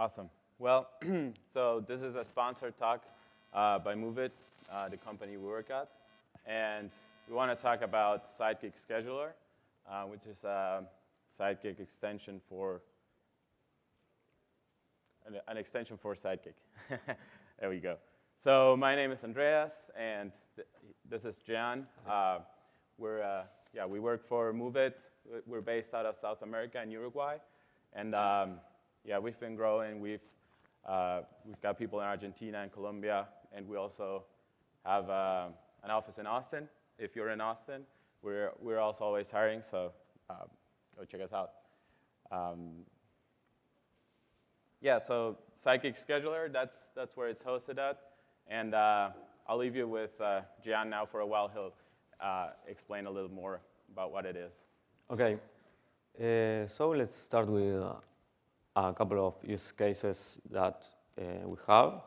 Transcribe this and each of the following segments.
Awesome. Well, so this is a sponsored talk uh, by Moove-it, uh, the company we work at. And we want to talk about Sidekiq Scheduler, uh, which is a Sidekiq extension for an, an extension for Sidekiq. there we go. So my name is Andreas, and th this is Jan. Uh, we're, uh, yeah, we work for Moove-it. We're based out of South America and Uruguay. And um, yeah, we've been growing. We've, uh, we've got people in Argentina and Colombia, and we also have uh, an office in Austin. If you're in Austin, we're, we're also always hiring, so uh, go check us out. Um, yeah, so Sidekiq Scheduler, that's, that's where it's hosted at. And uh, I'll leave you with uh, Gian now for a while. He'll uh, explain a little more about what it is. Okay, uh, so let's start with a couple of use cases that uh, we have.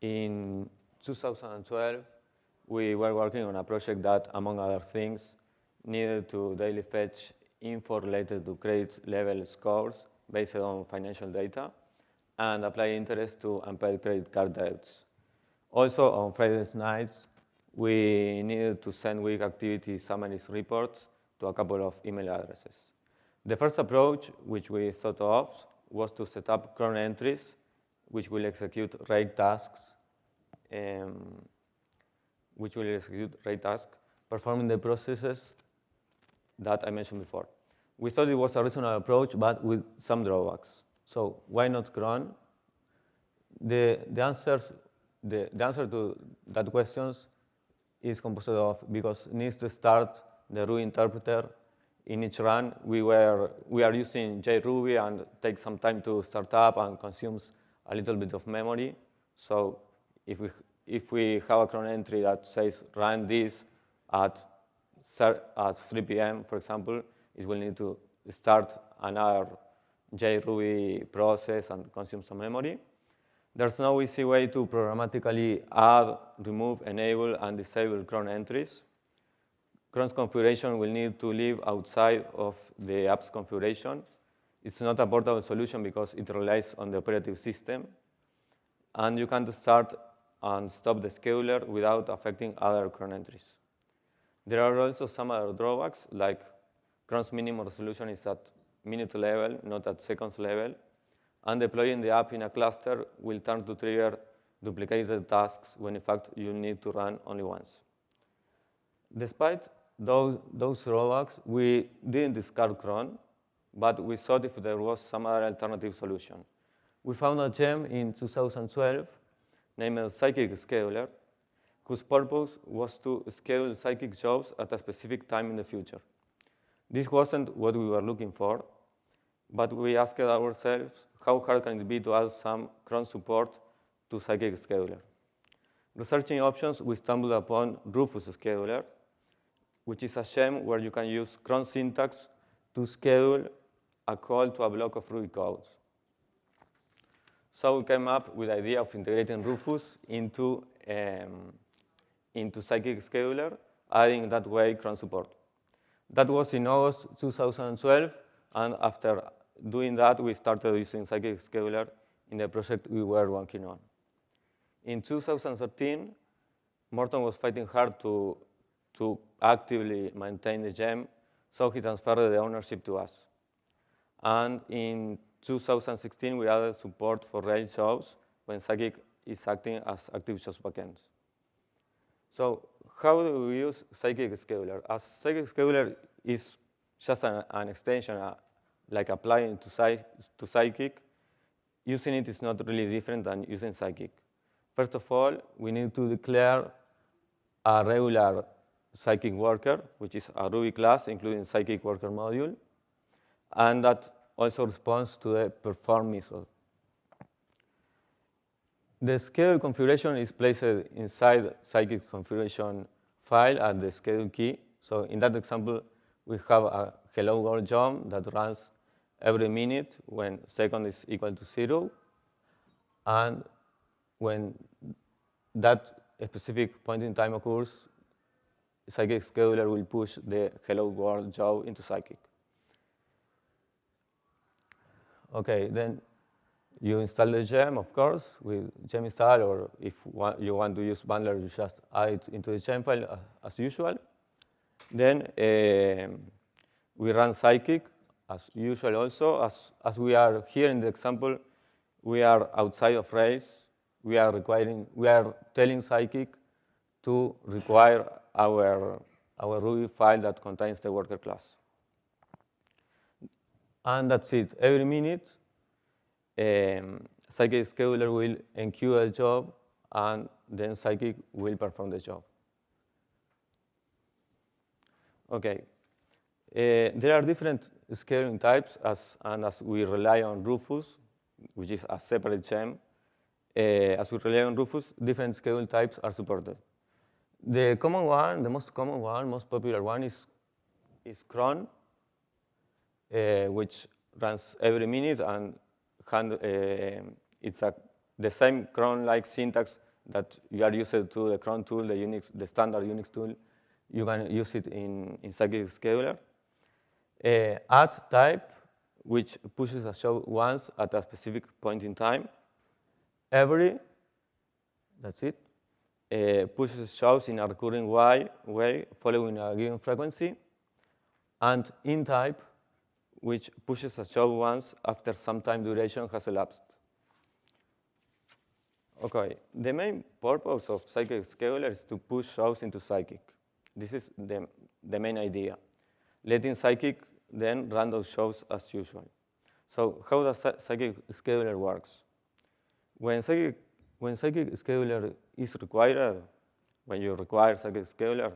In 2012, we were working on a project that, among other things, needed to daily fetch info related to credit level scores based on financial data and apply interest to unpaid credit card debts. Also, on Fridays nights, we needed to send week activity summaries reports to a couple of email addresses. The first approach, which we thought of, was to set up cron entries, which will execute rake tasks, um, which will execute rake tasks, performing the processes that I mentioned before. We thought it was a reasonable approach, but with some drawbacks. So why not cron? The, the, answers, the, the answer to that questions is composed of because needs to start the Ruby interpreter in each run. We, were, we are using JRuby and takes some time to start up and consumes a little bit of memory. So if we, if we have a cron entry that says run this at, at 3 p.m., for example, it will need to start another JRuby process and consume some memory. There's no easy way to programmatically add, remove, enable, and disable cron entries. Cron's configuration will need to live outside of the app's configuration. It's not a portable solution because it relies on the operating system. And you can't start and stop the scheduler without affecting other cron entries. There are also some other drawbacks, like Cron's minimum resolution is at minute level, not at seconds level. And deploying the app in a cluster will turn to trigger duplicated tasks when in fact you need to run only once. Despite those, those we didn't discard cron, but we thought if there was some other alternative solution. We found a gem in 2012 named Sidekiq Scheduler, whose purpose was to schedule Sidekiq jobs at a specific time in the future. This wasn't what we were looking for, but we asked ourselves how hard can it be to add some cron support to Sidekiq Scheduler. Researching options, we stumbled upon Rufus Scheduler, which is a gem where you can use cron syntax to schedule a call to a block of Ruby code. So we came up with the idea of integrating Rufus into, um, into Sidekiq Scheduler, adding that way cron support. That was in August 2012, and after doing that, we started using Sidekiq Scheduler in the project we were working on. In 2013, Morton was fighting hard to, to actively maintain the gem, so he transferred the ownership to us. And in 2016, we added support for Rails shows when Sidekiq is acting as active jobs backend. So how do we use Sidekiq Scheduler? As Sidekiq Scheduler is just an, an extension, uh, like applying to, to Sidekiq, using it is not really different than using Sidekiq. First of all, we need to declare a regular Sidekiq worker, which is a Ruby class, including Sidekiq worker module, and that also responds to the perform method. The schedule configuration is placed inside Sidekiq configuration file at the schedule key. So in that example, we have a hello world job that runs every minute when second is equal to zero. And when that specific point in time occurs, Sidekiq scheduler will push the hello world job into Sidekiq. Okay, then You install the gem, of course, with gem install, or if you want to use bundler, you just add it into the gem file uh, as usual. Then um, we run Sidekiq as usual also. As, as we are here in the example, we are outside of Rails. We are requiring, we are telling Sidekiq to require our, our Ruby file that contains the worker class. And that's it. Every minute, um, Sidekiq scheduler will enqueue a job, and then Sidekiq will perform the job. Okay. Uh, there are different scheduling types, as, and as we rely on Rufus, which is a separate gem, uh, as we rely on Rufus, different schedule types are supported. The common one, the most common one, most popular one is, is cron, uh, which runs every minute and hand, uh, it's a, the same cron-like syntax that you are used to the cron tool, the Unix, the standard Unix tool. You can use it in, in Sidekiq Scheduler. Uh, at type, which pushes a show once at a specific point in time. Every, that's it, uh, pushes shows in a recurring way, way following a given frequency. And in type, which pushes a show once after some time duration has elapsed. Okay, the main purpose of Sidekiq Scheduler is to push shows into Sidekiq. This is the, the main idea. Letting Sidekiq then run those shows as usual. So how does Sidekiq Scheduler works? When Sidekiq, when Sidekiq Scheduler is required, when you require Sidekiq Scheduler,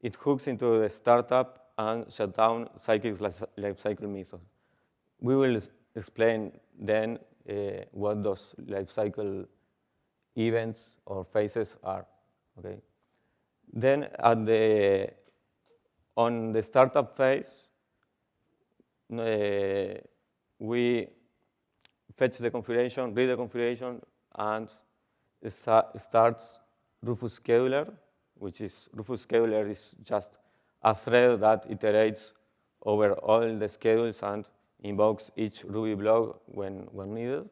it hooks into the startup and shut down Sidekiq lifecycle method. We will explain then uh, what those lifecycle events or phases are. Okay. Then at the on the startup phase, uh, we fetch the configuration, read the configuration, and starts Rufus scheduler, which is Rufus scheduler is just a thread that iterates over all the schedules and invokes each Ruby block when, when needed.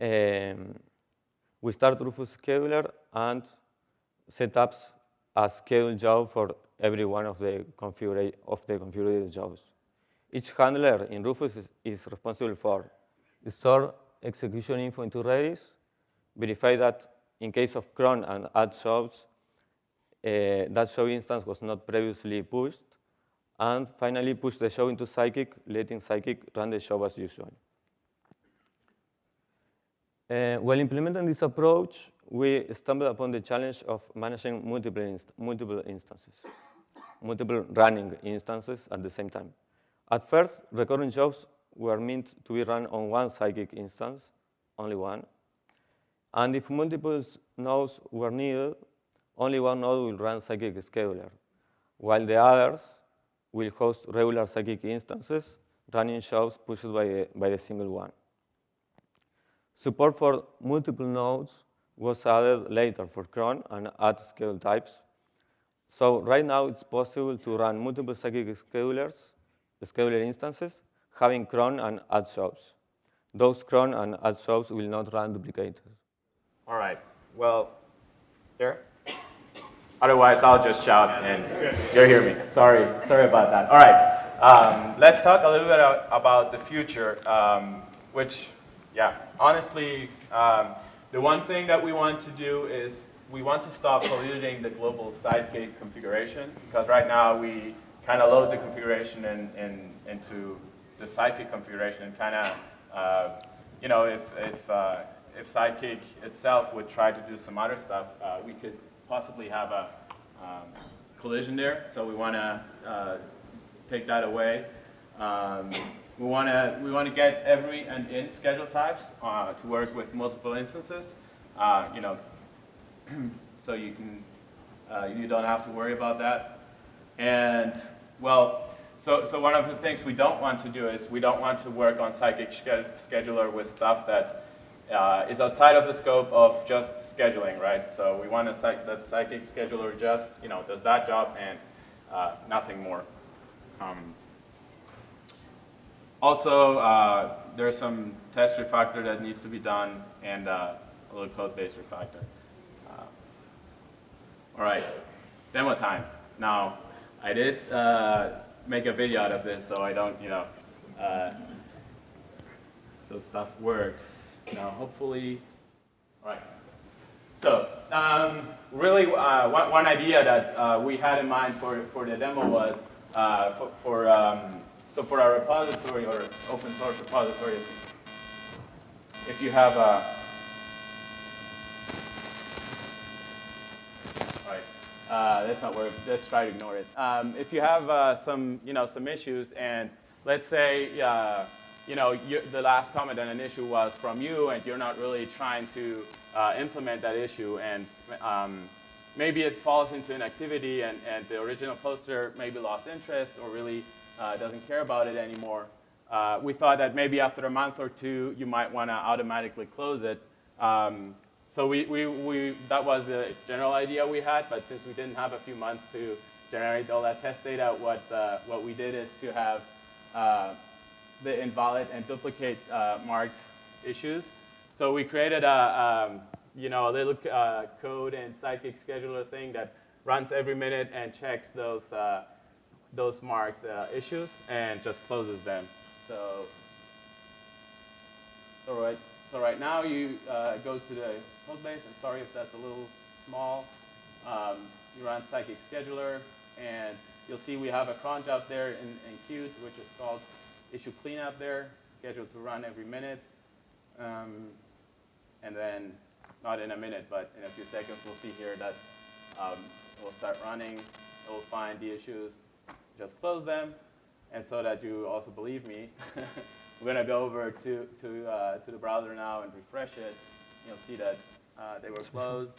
Um, we start Rufus scheduler and set up a schedule job for every one of the, configura of the configured jobs. Each handler in Rufus is, is responsible for store execution info into Redis, verify that in case of cron and at jobs, uh, that show instance was not previously pushed, and finally push the show into Sidekiq, letting Sidekiq run the show as usual. Uh, while implementing this approach, we stumbled upon the challenge of managing multiple, inst multiple instances, multiple running instances at the same time. At first, recurring jobs were meant to be run on one Sidekiq instance, only one. And if multiple nodes were needed, only one node will run Sidekiq scheduler, while the others will host regular Sidekiq instances running shows pushed by the, by the single one. Support for multiple nodes was added later for cron and at schedule types. So right now it's possible to run multiple Sidekiq schedulers, scheduler instances, having cron and add. Those cron and add will not run duplicated. All right. Well, there. Otherwise, I'll just shout and you'll hear me. Sorry, sorry about that. All right, um, let's talk a little bit about the future, um, which, yeah, honestly, um, the one thing that we want to do is we want to stop polluting the global Sidekiq configuration because right now we kind of load the configuration in, in, into the Sidekiq configuration and kind of, uh, you know, if, if, uh, if Sidekiq itself would try to do some other stuff, uh, we could possibly have a um, collision there, so we want to uh, take that away. Um, we want to we want to get every and in schedule types uh, to work with multiple instances. Uh, you know, so you can you don't have to worry about that. And well, so so one of the things we don't want to do is we don't want to work on Sidekiq scheduler with stuff that uh, is outside of the scope of just scheduling, right? So we want a psych that Sidekiq scheduler just, you know, does that job and uh, nothing more. Um, also, uh, there's some test refactor that needs to be done and uh, a little code-based refactor. Uh, all right, demo time. Now, I did uh, make a video out of this, so I don't, you know, uh, so stuff works. Now, hopefully, all right. So, um, really, uh, one, one idea that uh, we had in mind for, for the demo was uh, for, for um, so for our repository or open source repository, if you have a all right, uh, that's not work. Let's try to ignore it. Um, if you have uh, some, you know, some issues, and let's say, uh, you know, you, the last comment on an issue was from you, and you're not really trying to uh, implement that issue, and um, maybe it falls into an activity, and, and the original poster maybe lost interest or really uh, doesn't care about it anymore. Uh, we thought that maybe after a month or two, you might want to automatically close it. Um, so we, we, we, that was the general idea we had, but since we didn't have a few months to generate all that test data, what, uh, what we did is to have uh, the invalid and duplicate uh, marked issues. So we created a, um, you know, a little uh, code and Sidekiq scheduler thing that runs every minute and checks those, uh, those marked uh, issues and just closes them. So, so right, so right now you go to the code base, and sorry if that's a little small. Um, you run Sidekiq scheduler, and you'll see we have a cron job there in, in which is called issue cleanup there, scheduled to run every minute. Um, and then, not in a minute, but in a few seconds, we'll see here that um, it will start running. It will find the issues, just close them. And so that you also believe me, we're going to go over to, to, uh, to the browser now and refresh it. You'll see that uh, they were closed.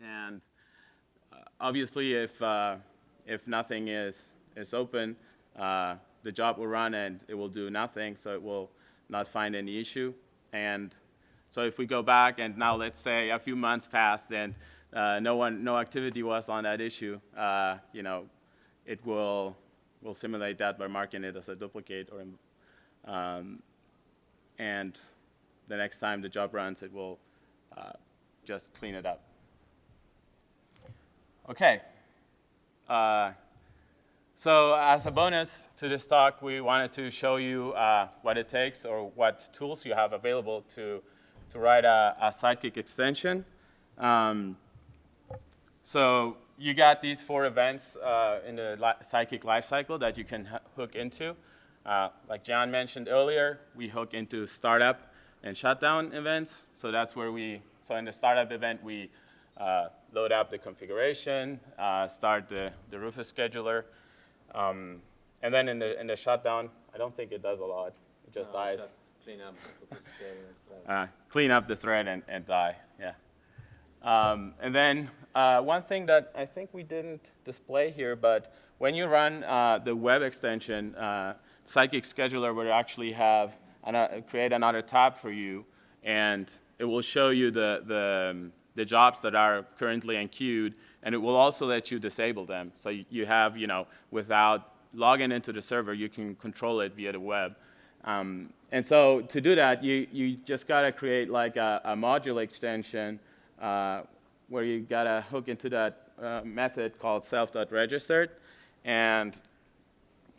And uh, obviously, if, uh, if nothing is, is open, uh, the job will run and it will do nothing, so it will not find any issue. And so if we go back and now let's say a few months passed and uh, no one, no activity was on that issue, you know, it will, will simulate that by marking it as a duplicate or, um, and the next time the job runs, it will uh, just clean it up. Okay. Uh, so as a bonus to this talk, we wanted to show you uh, what it takes or what tools you have available to, to write a, a Sidekiq extension. Um, so you got these four events uh, in the li Sidekiq lifecycle that you can hook into. Uh, like John mentioned earlier, we hook into startup and shutdown events. So that's where we, so in the startup event, we uh, load up the configuration, uh, start the, the Rufus scheduler, um, and then in the, in the shutdown, I don't think it does a lot. It just No, dies. just Clean up. the thread. Uh, clean up the thread and, and die, yeah. Um, and then uh, one thing that I think we didn't display here, but when you run uh, the web extension, uh, Sidekiq Scheduler would actually have, create another tab for you, and it will show you the, the, the jobs that are currently enqueued, and it will also let you disable them. So you, have, you know, without logging into the server, you can control it via the web. Um, and so to do that, you, you just got to create like a, a module extension uh, where you got to hook into that uh, method called self.registered. And,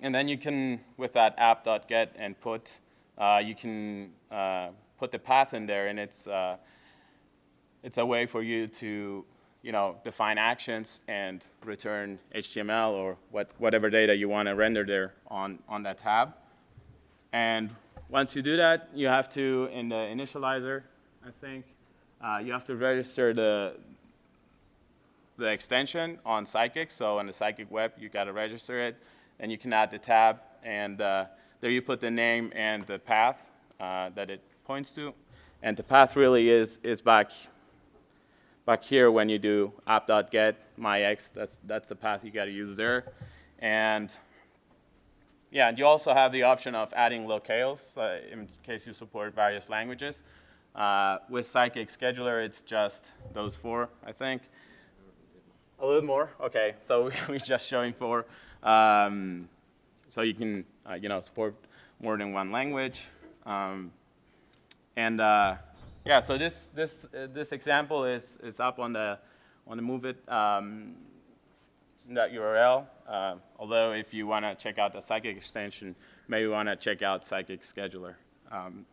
and then you can, with that app.get and put, you can uh, put the path in there, and it's, uh, it's a way for you to you know, define actions and return HTML or what, whatever data you want to render there on, on that tab. And once you do that, you have to, in the initializer, I think, uh, you have to register the, the extension on Sidekiq. So on the Sidekiq web, you got to register it. And you can add the tab, and uh, there you put the name and the path uh, that it points to. And the path really is, is back, back here when you do app.get myx. That's, that's the path you got to use there. And yeah, and you also have the option of adding locales uh, in case you support various languages. Uh, with Sidekiq Scheduler, it's just those four, I think. A little more? Okay, so we're just showing four. Um, so you can, uh, you know, support more than one language. Um, and uh, yeah, so this this uh, this example is is up on the on the Move It um, that URL. Uh, although if you want to check out the Sidekiq extension, maybe want to check out Sidekiq Scheduler. Um,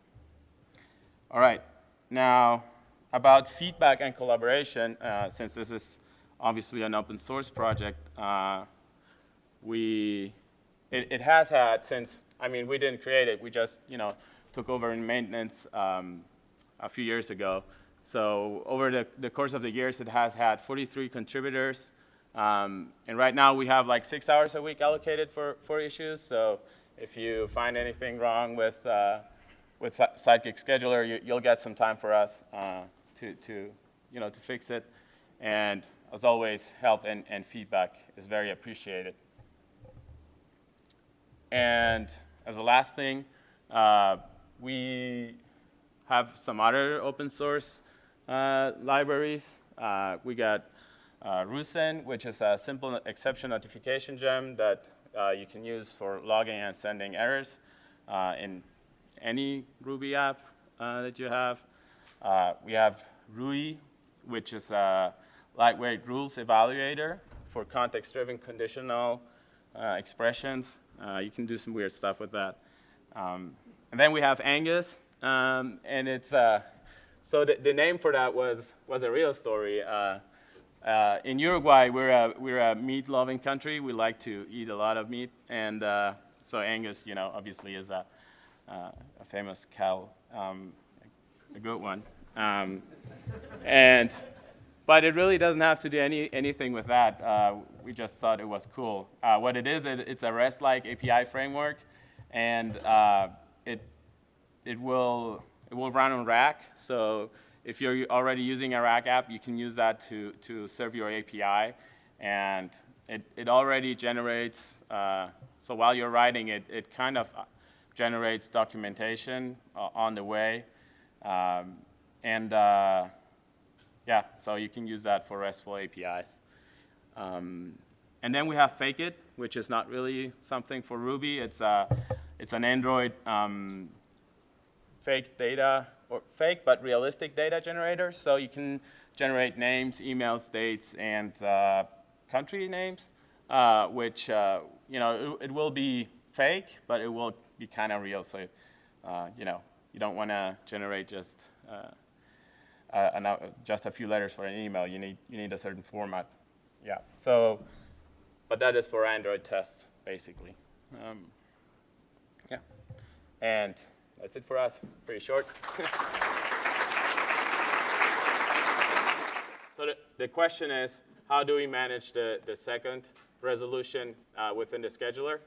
all right, now about feedback and collaboration, uh, since this is obviously an open source project, uh, we, it, it has had since, I mean, we didn't create it, we just, you know, took over in maintenance um, a few years ago. So over the, the course of the years, it has had 43 contributors. Um, and right now we have like six hours a week allocated for, for issues. So if you find anything wrong with, uh, with Sidekiq Scheduler, you, you'll get some time for us uh, to, to, you know, to fix it. And as always, help and, and feedback is very appreciated. And as a last thing, uh, we have some other open source uh, libraries. Uh, we got uh, Rusen, which is a simple exception notification gem that uh, you can use for logging and sending errors uh, in any Ruby app uh, that you have. We have Rui, which is a lightweight rules evaluator for context-driven conditional uh, expressions. Uh, you can do some weird stuff with that. Um, and then we have Angus, um, and it's, uh, so the, the name for that was, was a real story. Uh, uh, in Uruguay, we're a, we're a meat-loving country. We like to eat a lot of meat, and so Angus, you know, obviously is a, a famous cow, um, a good one. Um, and, but it really doesn't have to do any, anything with that. Uh, we just thought it was cool. Uh, what it is, it, it's a REST-like API framework, and uh, it, it, will, it will run on Rack. So if you're already using a Rack app, you can use that to, to serve your API. And it, it already generates, uh, so while you're writing it, it kind of generates documentation uh, on the way. Um, and uh, yeah, so you can use that for RESTful APIs. Um, and then we have Fakeit, which is not really something for Ruby. It's, a, it's an Android um, fake data, or fake but realistic data generator. So you can generate names, emails, dates, and uh, country names, uh, which, uh, you know, it, it, will be fake, but it will be kind of real. So, uh, you know, you don't want to generate just uh, an, uh, just a few letters for an email. You need, you need a certain format. Yeah, so, but that is for Android tests, basically. Um, yeah, and that's it for us. Pretty short. so the, the question is, how do we manage the, the second resolution uh, within the scheduler?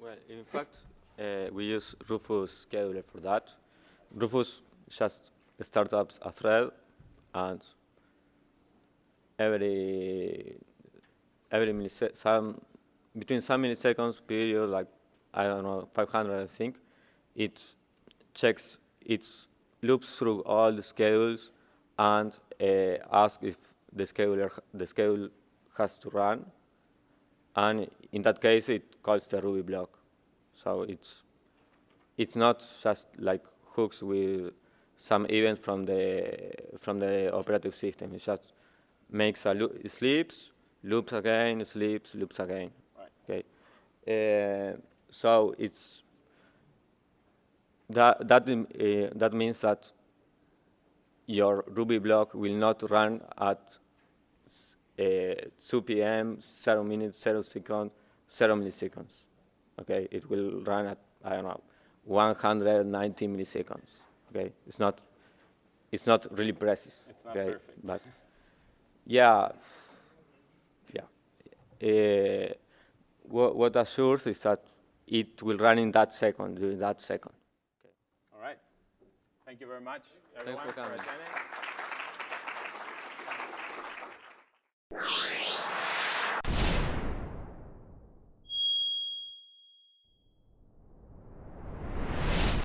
Well, in fact, uh, we use Rufus scheduler for that. Rufus just starts up a thread, and every every millisecond, some between some milliseconds period, like I don't know, 500, I think, it checks, it loops through all the schedules and uh, asks if the scheduler, the schedule has to run. And in that case, it calls the Ruby block. So it's, it's not just like hooks with some event from the, from the operative system. It just makes a loop, it sleeps, loops again, sleeps, loops again. Right. Okay. Uh, so it's that that uh, that means that your Ruby block will not run at uh, 2 p.m., 0 minutes, 0 seconds, 0 milliseconds. Okay, it will run at I don't know 190 milliseconds. Okay, it's not it's not really precise. It's not okay? perfect. But yeah, yeah. Uh, what, what assures is that it will run in that second, during that second. Okay. All right. Thank you very much, everyone, for coming. attending.